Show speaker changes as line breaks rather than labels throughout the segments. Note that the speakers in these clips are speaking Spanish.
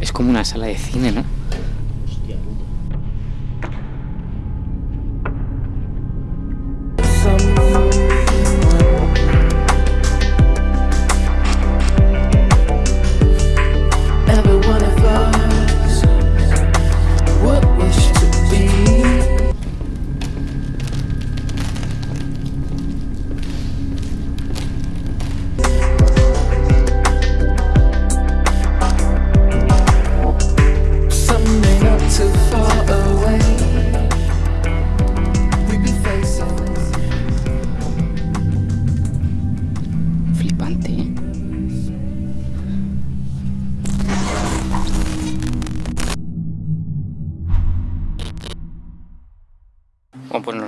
Es como una sala de cine, ¿no?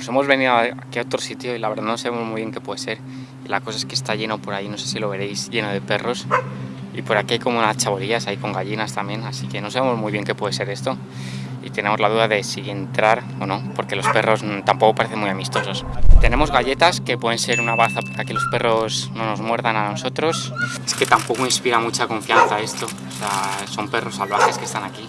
Hemos venido aquí a otro sitio y la verdad no sabemos muy bien qué puede ser. La cosa es que está lleno por ahí, no sé si lo veréis, lleno de perros. Y por aquí hay como unas chabolillas ahí con gallinas también, así que no sabemos muy bien qué puede ser esto. Y tenemos la duda de si entrar o no, porque los perros tampoco parecen muy amistosos. Tenemos galletas que pueden ser una baza para que los perros no nos muerdan a nosotros. Es que tampoco inspira mucha confianza esto. O sea, son perros salvajes que están aquí.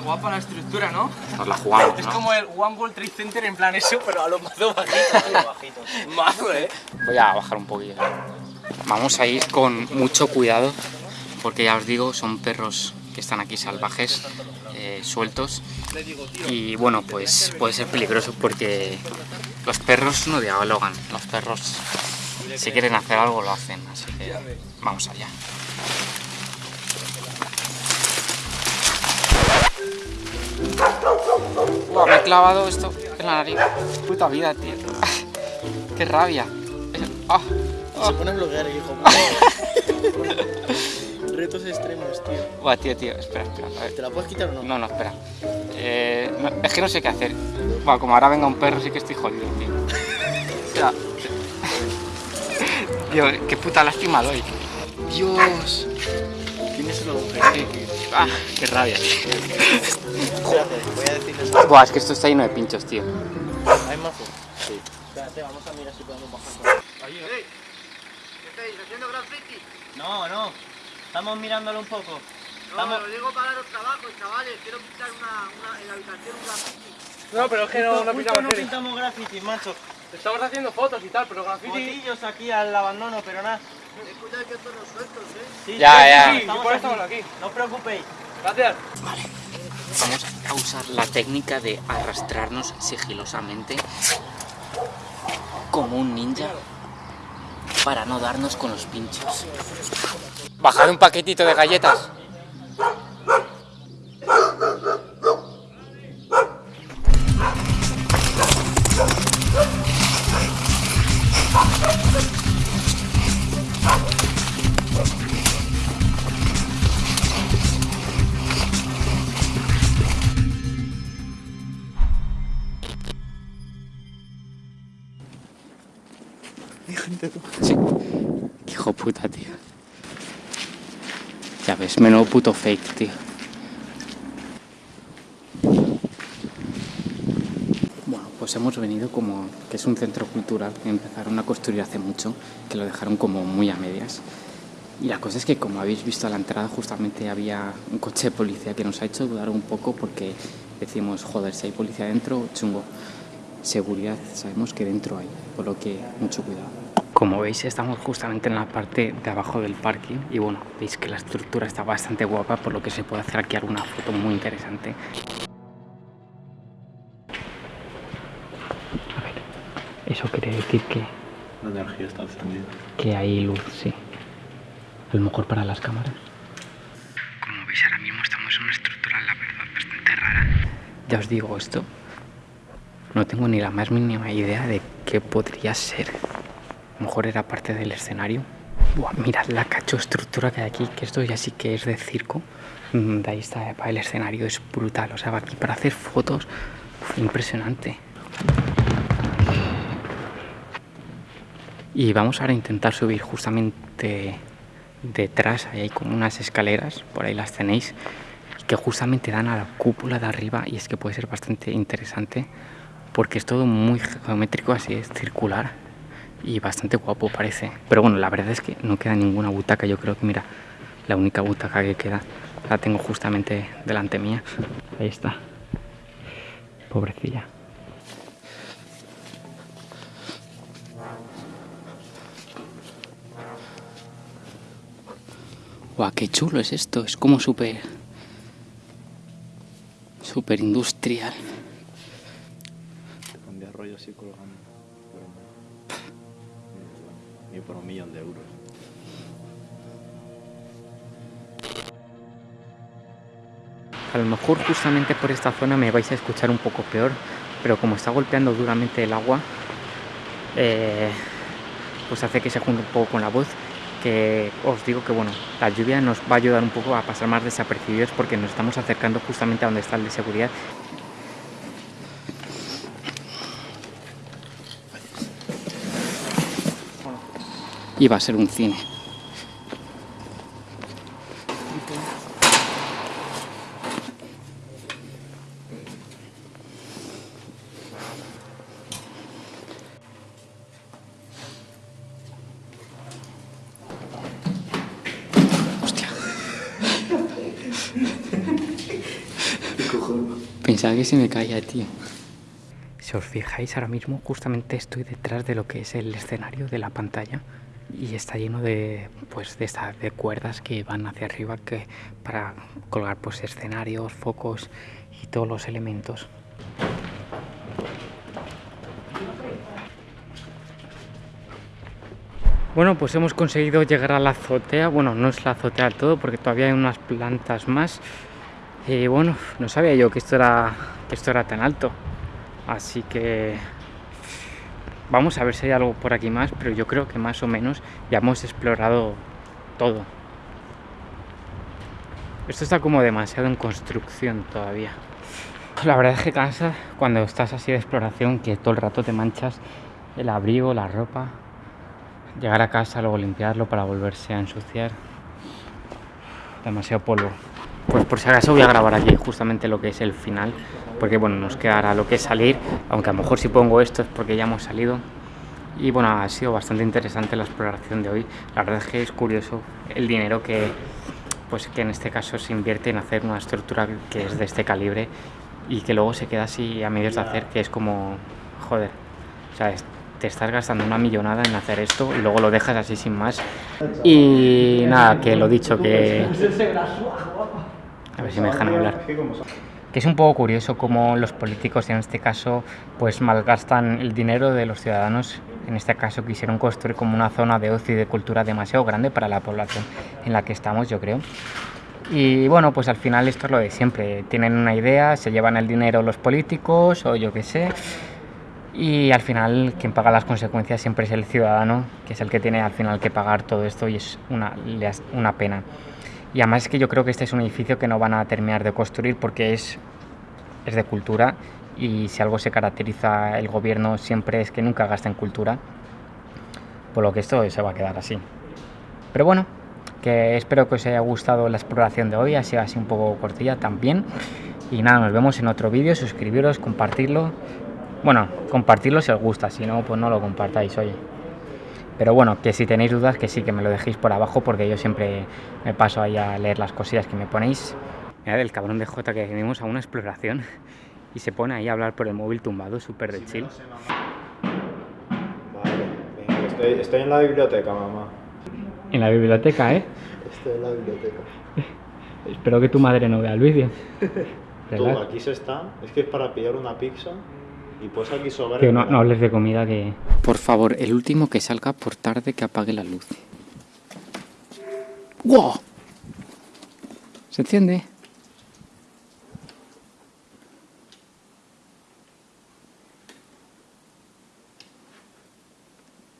Qué guapa la estructura, ¿no?
Nos la jugamos,
Es
¿no?
como el One World Trade Center en plan eso, pero a lo mazo bajito. bajito. Mazo, eh.
Voy a bajar un poquillo. Vamos a ir con mucho cuidado porque ya os digo, son perros que están aquí salvajes, eh, sueltos. Y bueno, pues puede ser peligroso porque los perros no dialogan. Los perros, si quieren hacer algo, lo hacen. Así que vamos allá. Me he clavado esto en la nariz. Puta vida, tío. Qué rabia. Ah.
Se pone a bloguear, hijo. Retos extremos, tío.
Buah, tío, tío, espera, espera. A ver.
¿Te la puedes quitar o no?
No, no, espera. Eh, no, es que no sé qué hacer. Buah, como ahora venga un perro, sí que estoy jodido, tío. O sea, Tío, qué puta lástima doy. Dios.
Tienes un agujero.
Qué- ah, qué rabia.
Espérate, voy a decirles.
Buah, es que esto está lleno de pinchos, tío.
¿Hay mazo? Sí. Espérate, vamos a mirar si podemos bajar con No, no. Estamos mirándolo un poco. Estamos...
No, pero es que no, no pintamos
no pintamos graffiti, macho.
Estamos haciendo fotos y tal, pero graffiti...
Botillos aquí al abandono, pero nada. Sí,
Ya,
sí,
ya.
sí,
Sí, por eso estamos aquí.
No os preocupéis.
Gracias.
Vamos a usar la técnica de arrastrarnos sigilosamente como un ninja para no darnos con los pinchos. Bajar un paquetito de galletas. Sí. Qué hijo puta, tío. Ya ves, menudo puto fake, tío. Bueno, pues hemos venido como que es un centro cultural que empezaron a construir hace mucho, que lo dejaron como muy a medias. Y la cosa es que como habéis visto a la entrada justamente había un coche de policía que nos ha hecho dudar un poco porque decimos, joder, si hay policía dentro, chungo. Seguridad, sabemos que dentro hay, por lo que mucho cuidado. Como veis estamos justamente en la parte de abajo del parking y bueno, veis que la estructura está bastante guapa por lo que se puede hacer aquí alguna foto muy interesante. A ver, eso quiere decir que,
La energía está encendida.
que hay luz, sí. A lo mejor para las cámaras. Como veis ahora mismo estamos en una estructura, la verdad, bastante rara. Ya os digo esto. No tengo ni la más mínima idea de qué podría ser. Lo mejor era parte del escenario. Buah, mirad la cacho estructura que hay aquí, que esto ya sí que es de circo. Mm, De ahí está el escenario, es brutal. O sea, aquí para hacer fotos, impresionante. Y vamos ahora a intentar subir justamente detrás, hay como unas escaleras, por ahí las tenéis, que justamente dan a la cúpula de arriba y es que puede ser bastante interesante porque es todo muy geométrico, así es circular y bastante guapo parece. Pero bueno, la verdad es que no queda ninguna butaca. Yo creo que, mira, la única butaca que queda la tengo justamente delante mía. Ahí está. Pobrecilla. Guau, qué chulo es esto. Es como súper... Súper industrial.
Te rollo así colgando. Ni por un millón de euros.
A lo mejor justamente por esta zona me vais a escuchar un poco peor, pero como está golpeando duramente el agua, eh, pues hace que se junte un poco con la voz, que os digo que bueno, la lluvia nos va a ayudar un poco a pasar más desapercibidos porque nos estamos acercando justamente a donde está el de seguridad. Va a ser un cine. Pensaba que se me caía, tío. Si os fijáis, ahora mismo justamente estoy detrás de lo que es el escenario de la pantalla y está lleno de pues de estas de cuerdas que van hacia arriba que para colgar pues escenarios, focos y todos los elementos. Bueno, pues hemos conseguido llegar a la azotea. Bueno, no es la azotea del todo porque todavía hay unas plantas más. Y bueno, no sabía yo que esto era, que esto era tan alto. Así que vamos a ver si hay algo por aquí más, pero yo creo que más o menos ya hemos explorado todo. Esto está como demasiado en construcción todavía. La verdad es que cansa cuando estás así de exploración que todo el rato te manchas el abrigo, la ropa. Llegar a casa, luego limpiarlo para volverse a ensuciar. Demasiado polvo. Pues por si acaso voy a grabar aquí justamente lo que es el final, porque bueno, nos quedará lo que es salir, aunque a lo mejor si pongo esto es porque ya hemos salido. Y bueno, ha sido bastante interesante la exploración de hoy. La verdad es que es curioso el dinero que, pues que en este caso se invierte en hacer una estructura que es de este calibre y que luego se queda así a medios de hacer, que es como, joder, o sea, te estás gastando una millonada en hacer esto y luego lo dejas así sin más. Y nada, que lo dicho, que... A ver si me dejan hablar. Que es un poco curioso cómo los políticos en este caso pues malgastan el dinero de los ciudadanos. En este caso quisieron construir como una zona de ocio y de cultura demasiado grande para la población en la que estamos, yo creo. Y bueno, pues al final esto es lo de siempre. Tienen una idea, se llevan el dinero los políticos o yo qué sé. Y al final quien paga las consecuencias siempre es el ciudadano, que es el que tiene al final que pagar todo esto y es una, una pena. Y además es que yo creo que este es un edificio que no van a terminar de construir porque es, es de cultura y si algo se caracteriza el gobierno siempre es que nunca gasta en cultura, por lo que esto se va a quedar así. Pero bueno, que espero que os haya gustado la exploración de hoy, ha sido así un poco cortilla también. Y nada, nos vemos en otro vídeo, suscribiros, compartirlo. Bueno, compartirlo si os gusta, si no, pues no lo compartáis, oye. Pero bueno, que si tenéis dudas, que sí, que me lo dejéis por abajo, porque yo siempre me paso ahí a leer las cosillas que me ponéis. Mira el cabrón de Jota que venimos a una exploración y se pone ahí a hablar por el móvil tumbado, súper de chill.
Vale, venga, estoy, estoy en la biblioteca, mamá.
En la biblioteca, ¿eh?
Estoy en la biblioteca.
Espero que tu madre no vea el vídeo.
Tú, aquí se está. Es que es para pillar una pizza y pues aquí sobrar.
Que no, no hables de comida que... Por favor, el último que salga por tarde que apague la luz. ¡Wow! ¿Se enciende?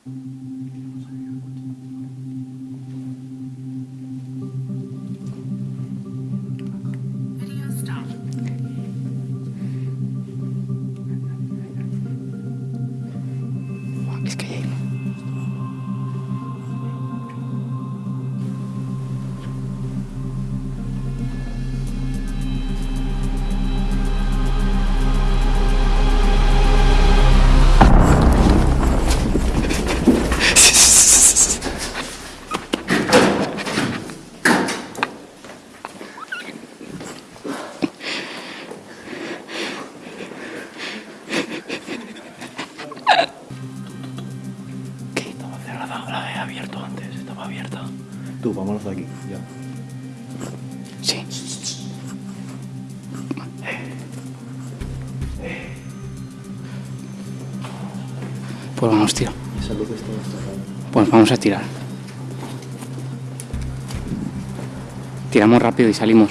Buah,
Tú, vámonos de aquí. Ya.
Sí. Pues vamos, tío.
Esa luz está.
Pues vamos a tirar. Tiramos rápido y salimos.